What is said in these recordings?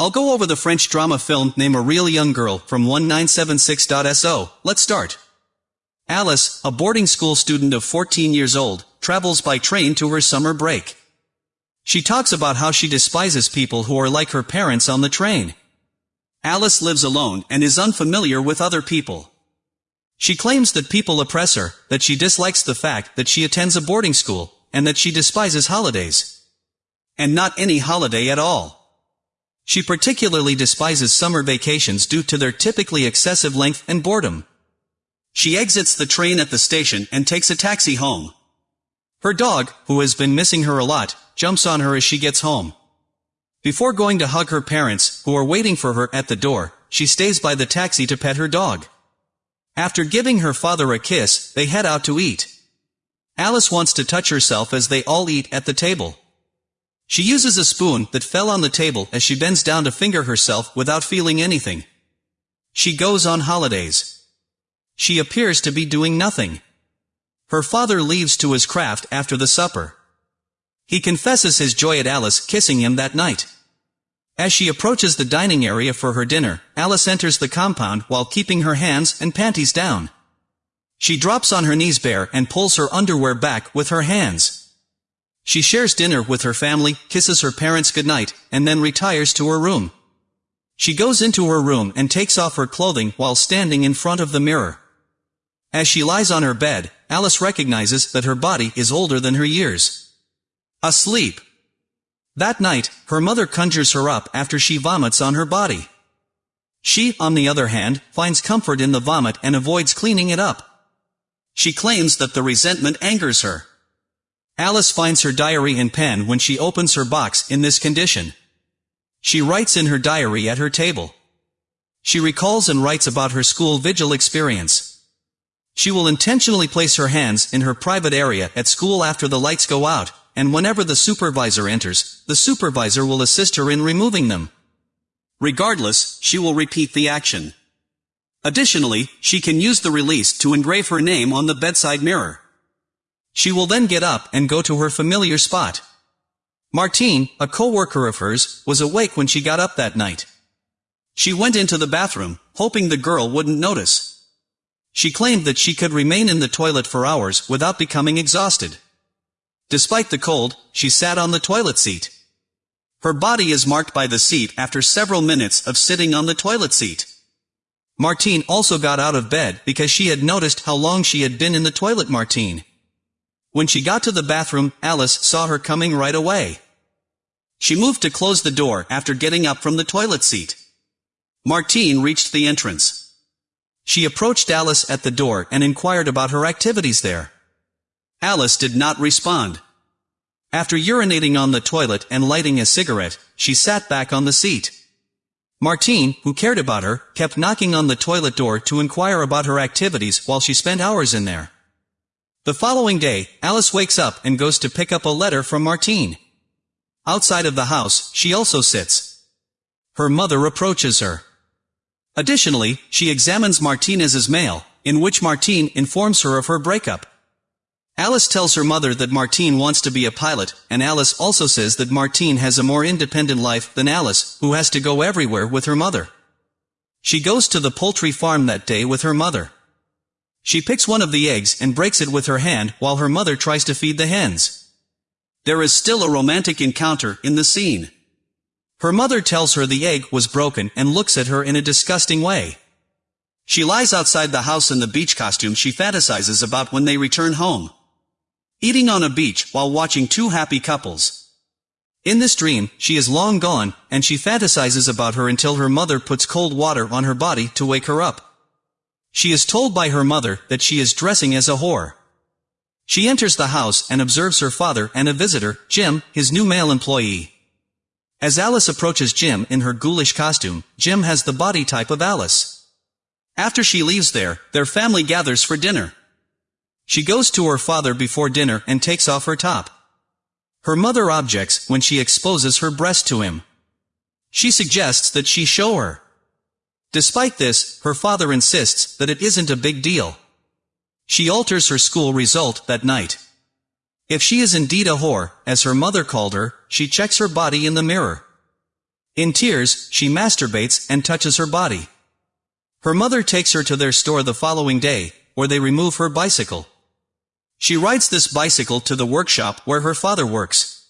I'll go over the French drama film Name a Real Young Girl from 1976.so. Let's start. Alice, a boarding school student of 14 years old, travels by train to her summer break. She talks about how she despises people who are like her parents on the train. Alice lives alone and is unfamiliar with other people. She claims that people oppress her, that she dislikes the fact that she attends a boarding school, and that she despises holidays. And not any holiday at all. She particularly despises summer vacations due to their typically excessive length and boredom. She exits the train at the station and takes a taxi home. Her dog, who has been missing her a lot, jumps on her as she gets home. Before going to hug her parents, who are waiting for her at the door, she stays by the taxi to pet her dog. After giving her father a kiss, they head out to eat. Alice wants to touch herself as they all eat at the table. She uses a spoon that fell on the table as she bends down to finger herself without feeling anything. She goes on holidays. She appears to be doing nothing. Her father leaves to his craft after the supper. He confesses his joy at Alice kissing him that night. As she approaches the dining area for her dinner, Alice enters the compound while keeping her hands and panties down. She drops on her knees bare and pulls her underwear back with her hands. She shares dinner with her family, kisses her parents goodnight, and then retires to her room. She goes into her room and takes off her clothing while standing in front of the mirror. As she lies on her bed, Alice recognizes that her body is older than her years. Asleep. That night, her mother conjures her up after she vomits on her body. She, on the other hand, finds comfort in the vomit and avoids cleaning it up. She claims that the resentment angers her. Alice finds her diary and pen when she opens her box in this condition. She writes in her diary at her table. She recalls and writes about her school vigil experience. She will intentionally place her hands in her private area at school after the lights go out, and whenever the supervisor enters, the supervisor will assist her in removing them. Regardless, she will repeat the action. Additionally, she can use the release to engrave her name on the bedside mirror. She will then get up and go to her familiar spot. Martine, a co-worker of hers, was awake when she got up that night. She went into the bathroom, hoping the girl wouldn't notice. She claimed that she could remain in the toilet for hours without becoming exhausted. Despite the cold, she sat on the toilet seat. Her body is marked by the seat after several minutes of sitting on the toilet seat. Martine also got out of bed because she had noticed how long she had been in the toilet Martine. When she got to the bathroom, Alice saw her coming right away. She moved to close the door after getting up from the toilet seat. Martine reached the entrance. She approached Alice at the door and inquired about her activities there. Alice did not respond. After urinating on the toilet and lighting a cigarette, she sat back on the seat. Martine, who cared about her, kept knocking on the toilet door to inquire about her activities while she spent hours in there. The following day, Alice wakes up and goes to pick up a letter from Martine. Outside of the house, she also sits. Her mother approaches her. Additionally, she examines Martine's mail, in which Martine informs her of her breakup. Alice tells her mother that Martine wants to be a pilot, and Alice also says that Martine has a more independent life than Alice, who has to go everywhere with her mother. She goes to the poultry farm that day with her mother. She picks one of the eggs and breaks it with her hand while her mother tries to feed the hens. There is still a romantic encounter in the scene. Her mother tells her the egg was broken and looks at her in a disgusting way. She lies outside the house in the beach costume she fantasizes about when they return home. Eating on a beach while watching two happy couples. In this dream, she is long gone, and she fantasizes about her until her mother puts cold water on her body to wake her up. She is told by her mother that she is dressing as a whore. She enters the house and observes her father and a visitor, Jim, his new male employee. As Alice approaches Jim in her ghoulish costume, Jim has the body type of Alice. After she leaves there, their family gathers for dinner. She goes to her father before dinner and takes off her top. Her mother objects when she exposes her breast to him. She suggests that she show her. Despite this, her father insists that it isn't a big deal. She alters her school result that night. If she is indeed a whore, as her mother called her, she checks her body in the mirror. In tears, she masturbates and touches her body. Her mother takes her to their store the following day, where they remove her bicycle. She rides this bicycle to the workshop where her father works.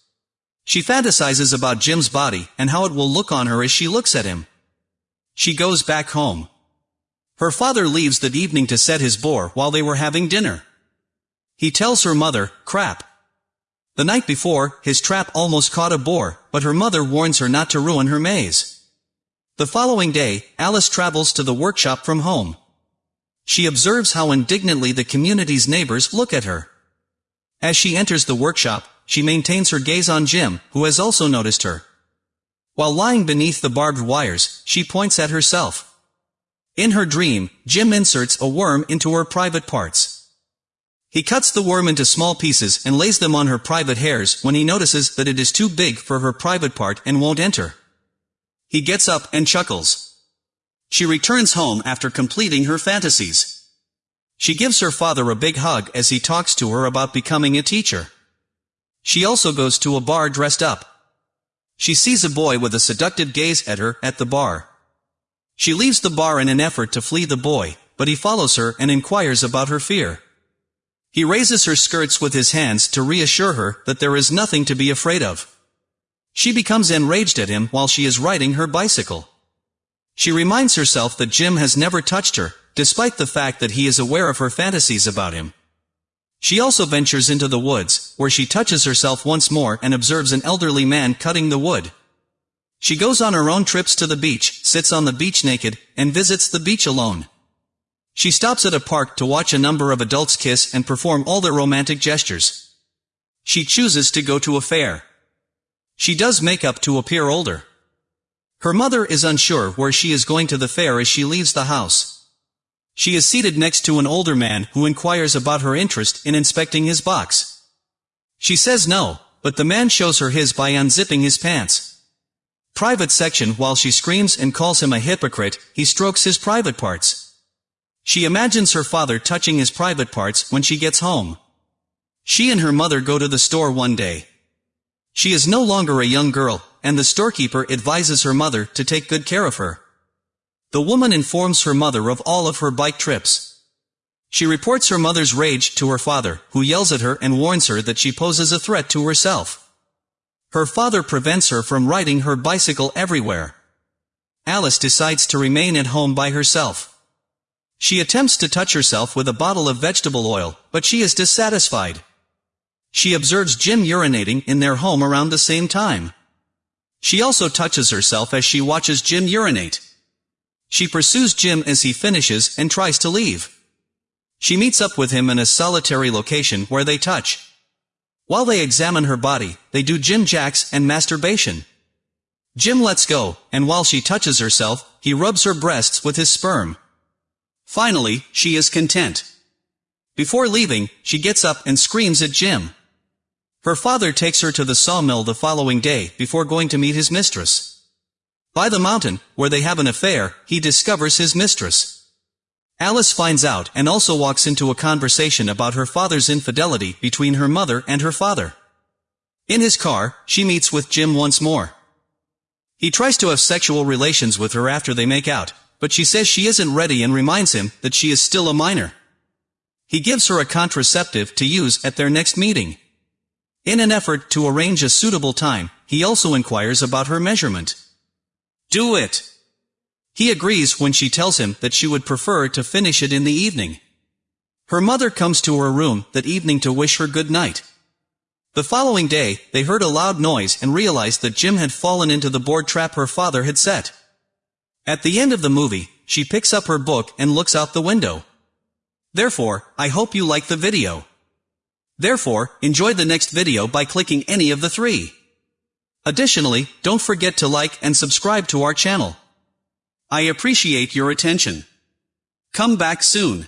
She fantasizes about Jim's body and how it will look on her as she looks at him. She goes back home. Her father leaves that evening to set his boar while they were having dinner. He tells her mother, crap. The night before, his trap almost caught a boar, but her mother warns her not to ruin her maze. The following day, Alice travels to the workshop from home. She observes how indignantly the community's neighbors look at her. As she enters the workshop, she maintains her gaze on Jim, who has also noticed her. While lying beneath the barbed wires, she points at herself. In her dream, Jim inserts a worm into her private parts. He cuts the worm into small pieces and lays them on her private hairs when he notices that it is too big for her private part and won't enter. He gets up and chuckles. She returns home after completing her fantasies. She gives her father a big hug as he talks to her about becoming a teacher. She also goes to a bar dressed up. She sees a boy with a seductive gaze at her at the bar. She leaves the bar in an effort to flee the boy, but he follows her and inquires about her fear. He raises her skirts with his hands to reassure her that there is nothing to be afraid of. She becomes enraged at him while she is riding her bicycle. She reminds herself that Jim has never touched her, despite the fact that he is aware of her fantasies about him. She also ventures into the woods, where she touches herself once more and observes an elderly man cutting the wood. She goes on her own trips to the beach, sits on the beach naked, and visits the beach alone. She stops at a park to watch a number of adults kiss and perform all their romantic gestures. She chooses to go to a fair. She does makeup to appear older. Her mother is unsure where she is going to the fair as she leaves the house. She is seated next to an older man who inquires about her interest in inspecting his box. She says no, but the man shows her his by unzipping his pants. Private section While she screams and calls him a hypocrite, he strokes his private parts. She imagines her father touching his private parts when she gets home. She and her mother go to the store one day. She is no longer a young girl, and the storekeeper advises her mother to take good care of her. The woman informs her mother of all of her bike trips. She reports her mother's rage to her father, who yells at her and warns her that she poses a threat to herself. Her father prevents her from riding her bicycle everywhere. Alice decides to remain at home by herself. She attempts to touch herself with a bottle of vegetable oil, but she is dissatisfied. She observes Jim urinating in their home around the same time. She also touches herself as she watches Jim urinate. She pursues Jim as he finishes and tries to leave. She meets up with him in a solitary location where they touch. While they examine her body, they do Jim jacks and masturbation. Jim lets go, and while she touches herself, he rubs her breasts with his sperm. Finally, she is content. Before leaving, she gets up and screams at Jim. Her father takes her to the sawmill the following day before going to meet his mistress. By the mountain, where they have an affair, he discovers his mistress. Alice finds out and also walks into a conversation about her father's infidelity between her mother and her father. In his car, she meets with Jim once more. He tries to have sexual relations with her after they make out, but she says she isn't ready and reminds him that she is still a minor. He gives her a contraceptive to use at their next meeting. In an effort to arrange a suitable time, he also inquires about her measurement. Do it! He agrees when she tells him that she would prefer to finish it in the evening. Her mother comes to her room that evening to wish her good night. The following day, they heard a loud noise and realized that Jim had fallen into the board trap her father had set. At the end of the movie, she picks up her book and looks out the window. Therefore, I hope you like the video. Therefore, enjoy the next video by clicking any of the three. Additionally, don't forget to like and subscribe to our channel. I appreciate your attention. Come back soon.